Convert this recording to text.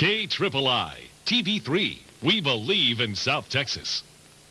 K TV3. We believe in South Texas.